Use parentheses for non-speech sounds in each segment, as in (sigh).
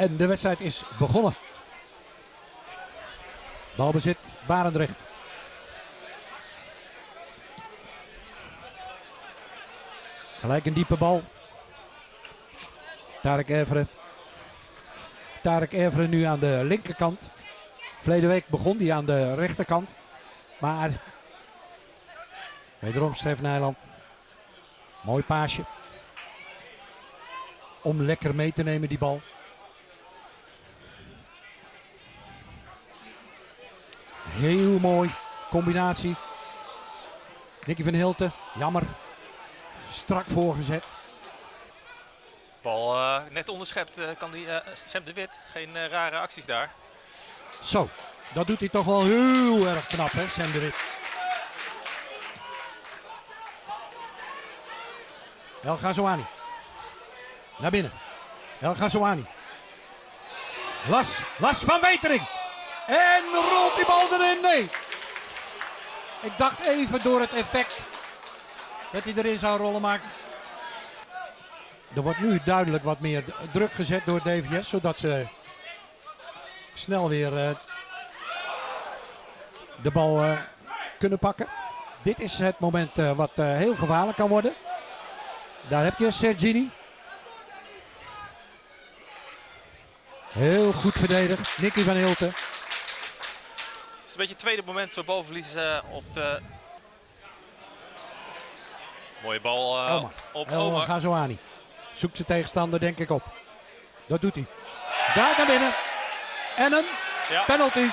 En de wedstrijd is begonnen. Balbezit Barendrecht. Gelijk een diepe bal. Tarek Everen. Tarek Everen nu aan de linkerkant. Verleden week begon hij aan de rechterkant. Maar wederom Stef Nijland. Mooi paasje. Om lekker mee te nemen die bal. Heel mooi. Combinatie. Nicky van Hilten. Jammer. Strak voorgezet. Bal uh, net onderschept uh, kan die uh, Sam de Wit. Geen rare acties daar. Zo, dat doet hij toch wel heel erg knap hè, Sam de Wit. El Ghazouani. Naar binnen. El Ghazouani. Las, Las van Wetering. En rolt die bal erin? Nee. Ik dacht even door het effect dat hij erin zou rollen, maar er wordt nu duidelijk wat meer druk gezet door DVS, zodat ze snel weer uh, de bal uh, kunnen pakken. Dit is het moment uh, wat heel gevaarlijk kan worden. Daar heb je Sergini. Heel goed verdedigd. Nicky van Hilten. Het is een beetje het tweede moment voor balverlies uh, op de... Mooie bal Omar. op El Omar. Ghazouani. Zoekt zijn tegenstander denk ik op. Dat doet hij. Daar naar binnen. En een Ja. penalty.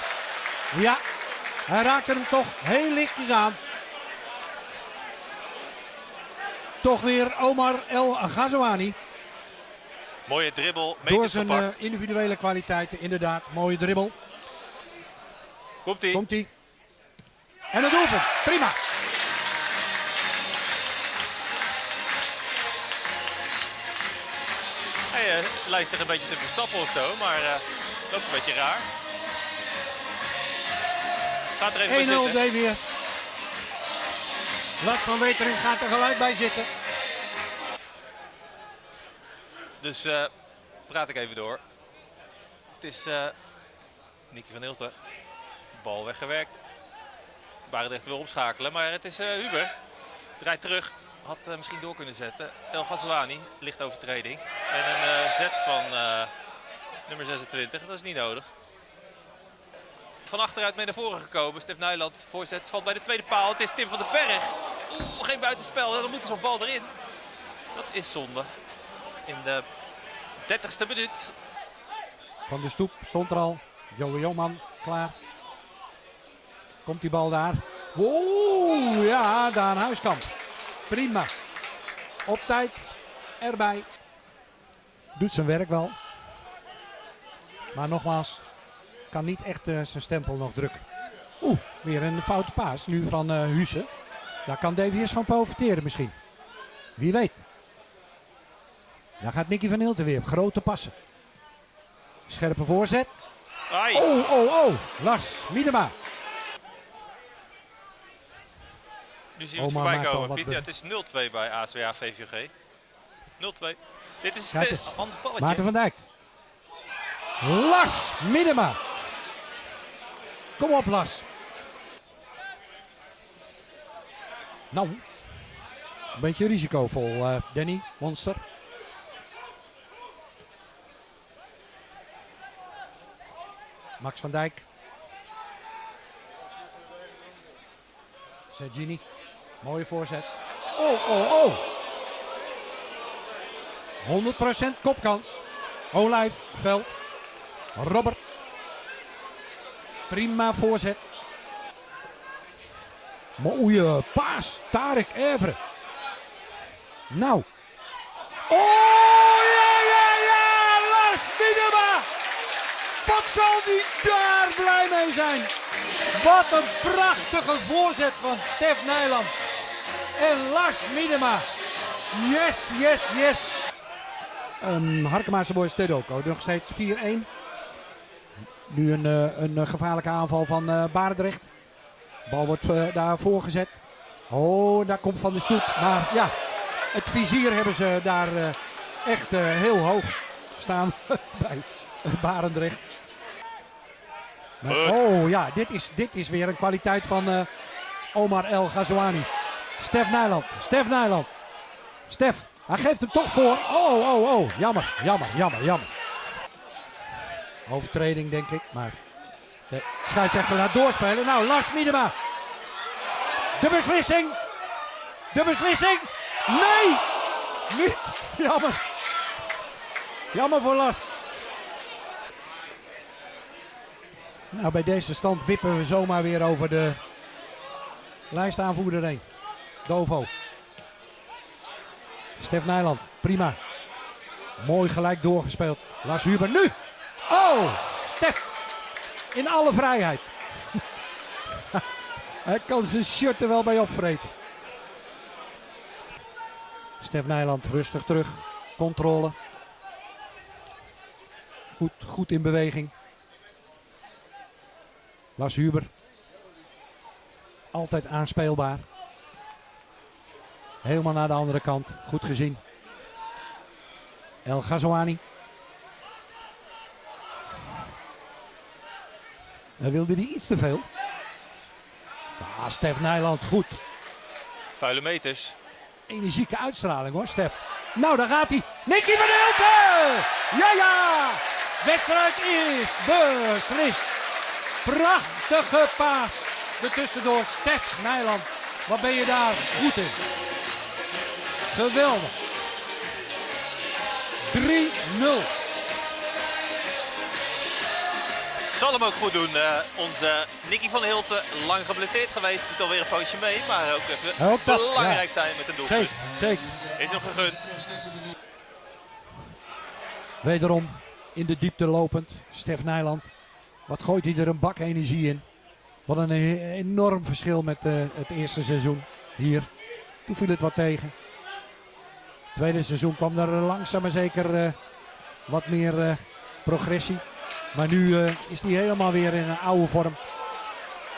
Ja, hij raakte hem toch heel lichtjes aan. Toch weer Omar El Ghazouani. Mooie dribbel, Door zijn eh, individuele kwaliteiten, inderdaad. Mooie dribbel. Komt ie. Komt hij. En het doelpunt. Prima. Hij uh, lijkt zich een beetje te verstappen of zo, maar uh, loopt een beetje raar. Gaat er even bij 1-0 zitten. DWS. Lars van Wetering gaat er gelijk bij zitten. Dus uh, praat ik even door. Het is Nicky van Hilten. Bal weggewerkt. Barendrecht wil omschakelen, maar het is uh, Huber. Draait terug. Had uh, misschien door kunnen zetten. El Ghazouani, licht overtreding. En een uh, zet van nummer 26, dat is niet nodig. Van achteruit mee naar voren gekomen. Stef Nijland, voorzet, valt bij de tweede paal. Het is Tim van den Berg. Oeh, geen buitenspel. Dan moet er zo'n bal erin. Dat is zonde. In de 30ste minuut. Van de stoep stond er al. Joe Joman klaar. Komt die bal daar. Oeh, ja, Daan Huiskamp. Prima. Op tijd. Erbij. Doet zijn werk wel. Maar nogmaals, kan niet echt uh, zijn stempel nog drukken. Oeh, weer een foute paas nu van uh. Daar kan DVS van profiteren misschien. Wie weet. Daar gaat Nicky van Hilten weer op grote passen. Scherpe voorzet. Ai. Oh, oh, oh. Lars Miedema. Nu zien we het Omar voorbij komen. Piet, ja, het is 0-2 bij ASWA VVG. 0-2. Dit is het ander balletje. Maarten van Dijk. Lars Miedema. Kom op Lars. Nou, een beetje risicovol uh, Danny, monster. Max van Dijk. Sergini. Mooie voorzet. Oh, oh, oh. 100% kopkans. Olijf, Veld. Robert. Prima voorzet. Mooie paas. Tarek Evre. Nou. Oh, ja, ja, ja. Lars Miedema. Wat zal die daar blij mee zijn. Wat een prachtige voorzet van Stef Nijland. En Lars Miedema. Yes, yes, yes. Um, Harkemaanse Boys Tedoko. Nog steeds 4-1. Nu een, uh, een uh, gevaarlijke aanval van uh, Barendrecht. Bal wordt uh, daar voorgezet. Oh, daar komt Van de Stoep. Maar ja, het vizier hebben ze daar uh, echt uh, heel hoog staan (laughs) bij Barendrecht. Maar- oh ja, dit is, dit is weer een kwaliteit van eh, Omar El Ghazouani. Stef Nijland. Stef Nijland. Stef, hij geeft hem toch voor. Oh, oh, oh. Jammer, jammer, jammer, jammer. Overtreding denk ik, maar de scheidsrechter laat doorspelen. Nou, Lars Miedema. De beslissing. De beslissing. Nee! Niet. (laughs) Jammer. Jammer voor Lars. Nou, bij deze stand wippen we zomaar weer over de lijstaanvoerder heen. Dovo. Stef Nijland, prima. Mooi gelijk doorgespeeld. Lars Huber nu. Oh, Stef. In alle vrijheid. (laughs) Hij kan zijn shirt er wel bij opvreten. Stef Nijland rustig terug. Controle. Goed, goed in beweging. Lars Huber. Altijd aanspeelbaar. Helemaal naar de andere kant. Goed gezien. El Ghazouani. Dan wilde hij iets te veel. Ja, Stef Nijland goed. Vuile meters. Energieke uitstraling hoor, Stef. Nou, daar gaat hij. Nicky van Hilten! Ja, ja! Wedstrijd is beslist. Prachtige paas. Ertussendoor Stef Nijland. Wat ben je daar goed in. Geweldig. 3-0. Zal hem ook goed doen. eh, onze Nicky van Hilten, lang geblesseerd geweest. Doet alweer een poosje mee. Maar ook even Ook dat, belangrijk ja. zijn met een doelpunt. Zeker, zeker. Is hem gegund. Wederom in de diepte lopend. Stef Nijland. Wat gooit hij er een bak energie in. Wat een enorm verschil met eh, het eerste seizoen hier. Toen viel het wat tegen. Tweede seizoen kwam er langzaam maar zeker eh, wat meer eh, progressie. Maar nu eh, is hij helemaal weer in een oude vorm.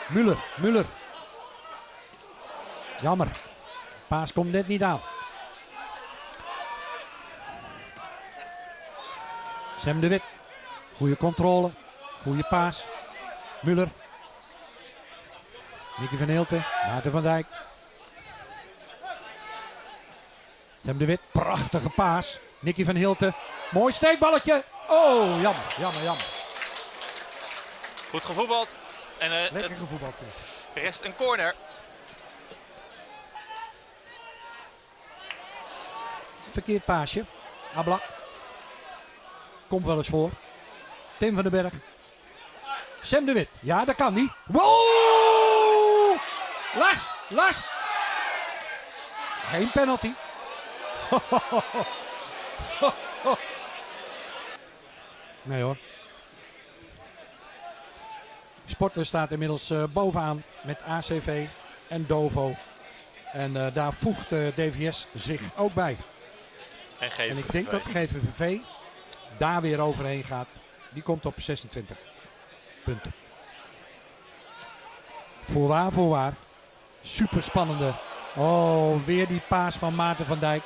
Muller, Muller. Jammer. Paas komt net niet aan. Sam de Wit. Goede controle. Goede paas. Muller. Nicky van Hilten. Maarten van Dijk. Sam de Wit. Prachtige paas. Nicky van Hilten. Mooi steekballetje. Oh, jammer, jammer, jammer. Goed gevoetbald. En eh, Lekker gevoetbald. rest een corner. Verkeerd paasje. Ablak. Komt wel eens voor. Tim van den Berg. Sam de Wit. Ja, dat kan niet. Wow! Lars, Lars. Geen penalty. (laughs) Nee hoor. Sportler staat inmiddels eh, bovenaan met ACV en Dovo. En eh, daar voegt eh, DVS zich ook bij. En En ik denk dat GVVV daar weer overheen gaat. Die komt op 26 punten. Voorwaar, voorwaar. Super spannende. Oh, weer die paas van Maarten van Dijk.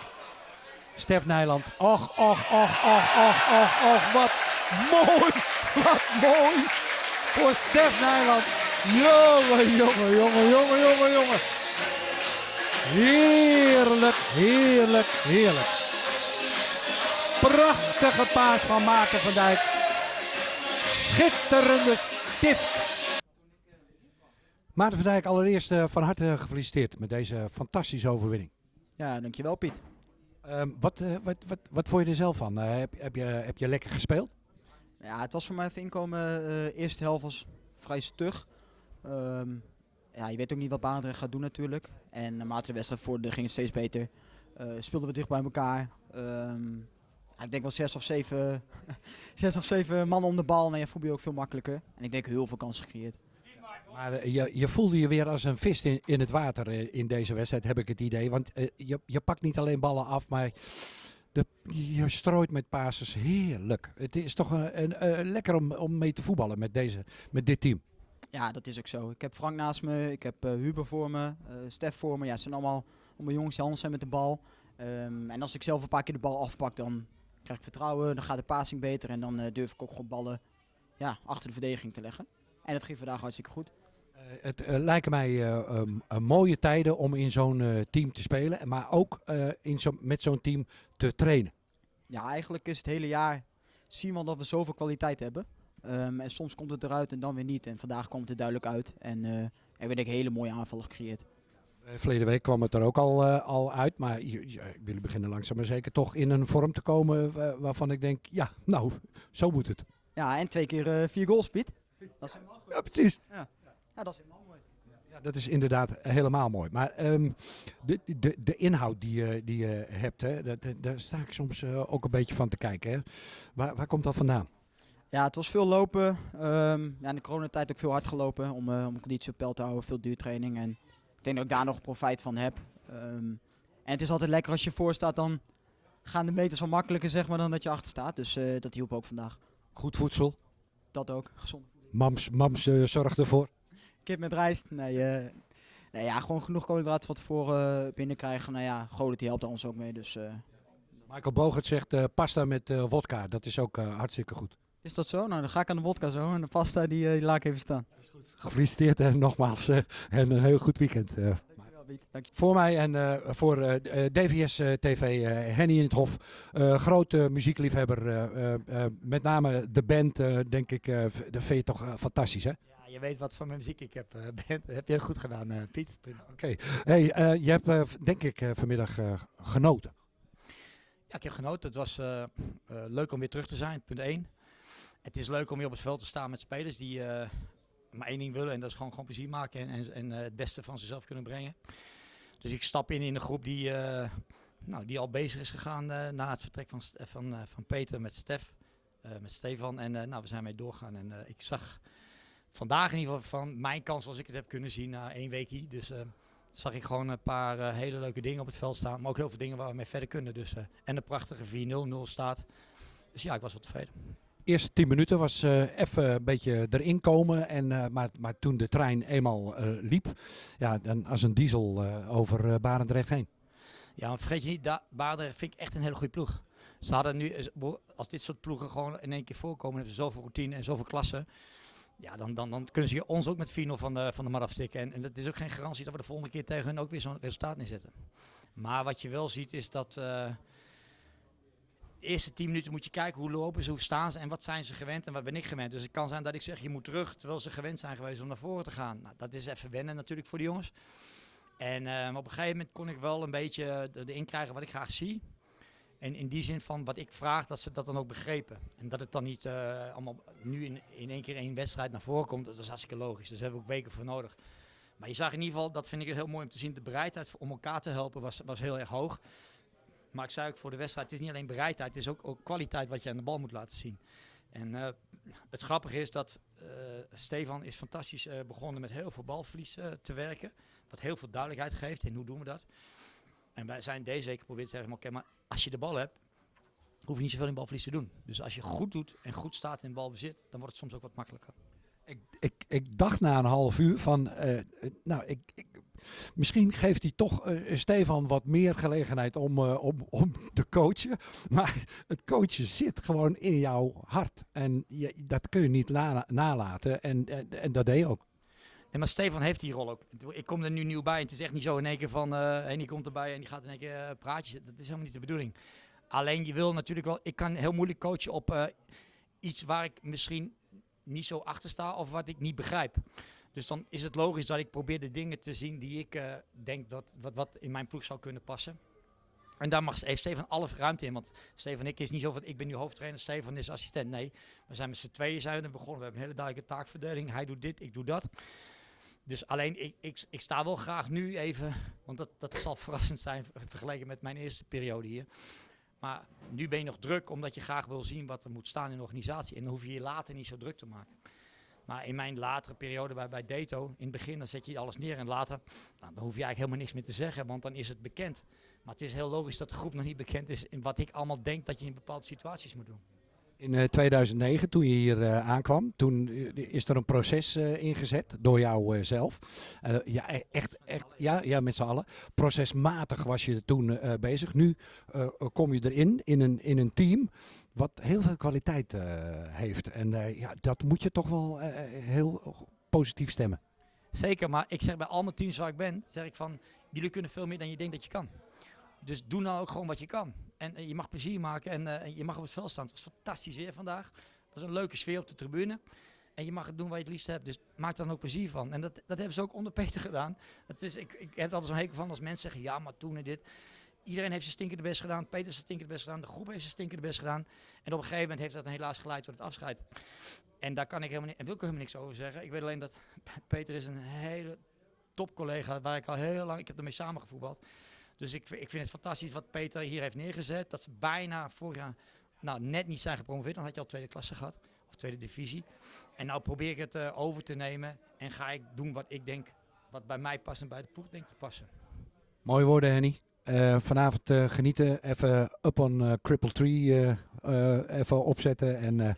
Stef Nijland. Och, och, och, och, och, och, och. Wat mooi. Wat mooi. Voor Stef Nijland. Jongen, jongen, jongen, jongen, jongen, jongen. Heerlijk, heerlijk, heerlijk. Prachtige paas van Maarten van Dijk. Schitterende stift. Maarten van Dijk, allereerst eh, van harte gefeliciteerd met deze fantastische overwinning. Ja, dankjewel Piet. Ehm, wat, eh, wat, wat, wat vond je er zelf van? Eh, heb, heb, je, heb je lekker gespeeld? Ja, het was voor mij even inkomen. eh eerste helft was vrij stug. Ehm, ja, je weet ook niet wat Barendrecht gaat doen natuurlijk. En naarmate de wedstrijd vorderde ging het steeds beter. Speelden we dicht bij elkaar. Ehm, ja, ik denk wel zes of zeven, (laughs) zes of zeven mannen om de bal. Ja, voetbal je ook veel makkelijker. En ik denk heel veel kansen gecreëerd. Maar eh, je, je voelde je weer als een vis in, in het water eh, in deze wedstrijd, heb ik het idee. Want eh, je, je pakt niet alleen ballen af, maar de, je strooit met passes. Heerlijk. Het is toch een, lekker om, om mee te voetballen met, deze, met dit team. Ja, dat is ook zo. Ik heb Frank naast me, ik heb Huber voor me, eh Stef voor me. Ja, het zijn allemaal, allemaal jongens die zijn met de bal. Ehm, en als ik zelf een paar keer de bal afpak, dan krijg ik vertrouwen, dan gaat de passing beter en dan durf ik ook gewoon ballen ja, achter de verdediging te leggen. En dat ging vandaag hartstikke goed. Eh, het eh, lijken mij eh, ehm, eh, mooie tijden om in zo'n team te spelen, maar ook in zo, met zo'n team te trainen. Ja, eigenlijk is het hele jaar zien we dat we zoveel kwaliteit hebben. Ehm, en soms komt het eruit en dan weer niet. En vandaag komt het er duidelijk uit. En er werden hele mooie aanvallen gecreëerd. Verleden week kwam het er ook al, al uit, maar jullie beginnen langzaam maar zeker toch in een vorm te komen waarvan ik denk, ja, nou, zo moet het. Ja, en twee keer vier goals, Piet. Dat is helemaal goed. Ja, precies. Ja, dat is helemaal mooi. Ja, dat is inderdaad helemaal mooi. Maar ehm, de, de, de inhoud die je, die je hebt, hè, dat, daar sta ik soms eh, ook een beetje van te kijken. Hè. Waar, waar komt dat vandaan? Ja, het was veel lopen. Ehm, ja, in de coronatijd ook veel hard gelopen om, eh om conditie op peil te houden. Veel duurtraining. En ik denk dat ik daar nog profijt van heb. Ehm, en het is altijd lekker als je voor staat, dan gaan de meters wel makkelijker zeg maar, dan dat je achter staat. Dus eh, dat hielp ook vandaag. Goed voedsel. Dat ook, gezond. Mams, mams eh, zorgt ervoor. Kip met rijst. Nee, eh, nee ja, gewoon genoeg koolhydraten van tevoren eh, binnenkrijgen. Nou ja, Godet die helpt daar ons ook mee. Dus eh, Michael Bogert zegt eh, pasta met eh wodka. Dat is ook eh, hartstikke goed. is dat zo? Nou, dan ga ik aan de wodka zo. En de pasta, die, die laat ik even staan. Gefeliciteerd en nogmaals eh, en een heel goed weekend. eh. Voor mij en eh, voor DVS eh, TV, eh, Henny in het Hof. eh grote muziekliefhebber. eh, eh, eh, met name de band, eh, denk ik, eh, dat vind je toch fantastisch, hè? Je weet wat voor muziek ik heb. eh, (laughs) bent. heb je goed gedaan, eh, Piet. Oké. Hey, eh, je hebt, denk ik, vanmiddag genoten. Ja, ik heb genoten. Het was leuk om weer terug te zijn, punt 1. Het is leuk om weer op het veld te staan met spelers die maar één ding willen. En dat is gewoon, gewoon plezier maken en, en, en het beste van zichzelf kunnen brengen. Dus ik stap in in een groep die, nou, die al bezig is gegaan na het vertrek van, van, van Peter met Stef. met Stefan. En nou, we zijn mee doorgaan. En ik zag vandaag in ieder geval van mijn kans zoals ik het heb kunnen zien na één week hier. Dus eh, zag ik gewoon een paar eh, hele leuke dingen op het veld staan. Maar ook heel veel dingen waar we mee verder kunnen. Dus, eh, en een prachtige 4-0-0 staat. Dus ja, ik was wel tevreden. eerste tien minuten was eh, even een beetje erin komen. En, maar, maar toen de trein eenmaal liep, ja, dan als een diesel over Barendrecht heen. Ja, maar vergeet je niet, Baarden vind ik echt een hele goede ploeg. Ze hadden nu, als dit soort ploegen gewoon in één keer voorkomen, hebben ze zoveel routine en zoveel klassen. Ja, dan, dan, dan kunnen ze ons ook met 4-0 van de, van de mat afstikken. En, en dat is ook geen garantie dat we de volgende keer tegen hun ook weer zo'n resultaat neerzetten. Maar wat je wel ziet is dat eh, de eerste 10 minuten moet je kijken hoe lopen ze, hoe staan ze en wat zijn ze gewend en wat ben ik gewend. Dus het kan zijn dat ik zeg je moet terug terwijl ze gewend zijn geweest om naar voren te gaan. Nou, dat is even wennen natuurlijk voor de jongens. En eh, op een gegeven moment kon ik wel een beetje erin krijgen wat ik graag zie. En in die zin van wat ik vraag, dat ze dat dan ook begrepen. En dat het dan niet eh, allemaal nu in, in één keer één wedstrijd naar voren komt, dat is hartstikke logisch. Dus daar hebben we ook weken voor nodig. Maar je zag in ieder geval, dat vind ik heel mooi om te zien, de bereidheid om elkaar te helpen was, was heel erg hoog. Maar ik zei ook voor de wedstrijd, het is niet alleen bereidheid, het is ook, ook kwaliteit wat je aan de bal moet laten zien. En eh, het grappige is dat eh, Stefan is fantastisch begonnen met heel veel balverlies te werken. Wat heel veel duidelijkheid geeft in hoe doen we dat. En wij zijn deze week geprobeerd te zeggen, oké, maar als je de bal hebt, hoef je niet zoveel in balverlies te doen. Dus als je goed doet en goed staat in balbezit, dan wordt het soms ook wat makkelijker. Ik, ik, ik dacht na een half uur van, eh, eh, nou, ik, ik, misschien geeft hij toch eh, Stefan wat meer gelegenheid om, om, om te coachen. (laughs) Maar het coachen zit gewoon in jouw hart. En je, dat kun je niet la- nalaten. En, en, en dat deed je ook. Maar Stefan heeft die rol ook. Ik kom er nu nieuw bij en het is echt niet zo in één keer van, eh en die komt erbij en die gaat in één keer eh, praatjes. Dat is helemaal niet de bedoeling. Alleen je wil natuurlijk wel, ik kan heel moeilijk coachen op eh, iets waar ik misschien niet zo achter sta of wat ik niet begrijp. Dus dan is het logisch dat ik probeer de dingen te zien die ik denk dat wat, wat in mijn ploeg zou kunnen passen. En daar mag, heeft Stefan alle ruimte in. Want Stefan ik is niet zo van, ik ben nu hoofdtrainer, Stefan is assistent. Nee, we zijn met z'n tweeën zijn we begonnen. We hebben een hele duidelijke taakverdeling. Hij doet dit, ik doe dat. Dus alleen, ik, ik, ik sta wel graag nu even, want dat, dat zal (laughs) verrassend zijn ver- vergeleken met mijn eerste periode hier. Maar nu ben je nog druk, omdat je graag wil zien wat er moet staan in de organisatie. En dan hoef je je later niet zo druk te maken. Maar in mijn latere periode bij, bij Dato, in het begin, dan zet je alles neer. En later, nou, dan hoef je eigenlijk helemaal niks meer te zeggen, want dan is het bekend. Maar het is heel logisch dat de groep nog niet bekend is in wat ik allemaal denk dat je in bepaalde situaties moet doen. In eh, 2009, toen je hier eh, aankwam, toen eh, is er een proces eh, ingezet door jou eh, zelf. Eh, ja, e- echt, echt, ja, ja, met z'n allen. Procesmatig was je toen eh, bezig. Nu eh, kom je erin, in een, in een team wat heel veel kwaliteit eh, heeft. En eh, ja, dat moet je toch wel eh, heel positief stemmen. Zeker, maar ik zeg bij al mijn teams waar ik ben, zeg ik van, jullie kunnen veel meer dan je denkt dat je kan. Dus doe nou ook gewoon wat je kan. En eh, je mag plezier maken en eh, je mag op het veld staan. Het was fantastisch weer vandaag. Het was een leuke sfeer op de tribune. En je mag het doen waar je het liefst hebt. Dus maak er dan ook plezier van. En dat, dat hebben ze ook onder Peter gedaan. Het is, ik, ik heb er altijd zo'n hekel van als mensen zeggen, ja, maar toen en dit. Iedereen heeft zijn stinkende best gedaan. Peter heeft zijn stinkende best gedaan. De groep heeft zijn stinkende best gedaan. En op een gegeven moment heeft dat helaas geleid tot het afscheid. En daar kan ik helemaal en wil ik helemaal niks over zeggen. Ik weet alleen dat Peter is een hele top collega waar ik al heel lang, ik heb ermee samengevoetbald. Dus ik, ik vind het fantastisch wat Peter hier heeft neergezet. Dat ze bijna vorig jaar nou, net niet zijn gepromoveerd. Dan had je al tweede klasse gehad. Of tweede divisie. En nou probeer ik het eh, over te nemen. En ga ik doen wat ik denk, wat bij mij past en bij de ploeg denkt te passen. Mooie woorden, Henny. Eh, vanavond eh, genieten, even up on eh, Cripple Tree eh, eh, even opzetten en eh,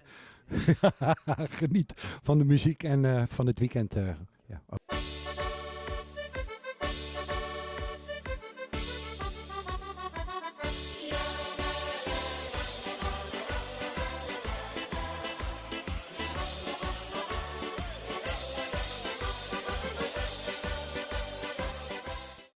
(laughs) geniet van de muziek en eh, van het weekend. eh, ja.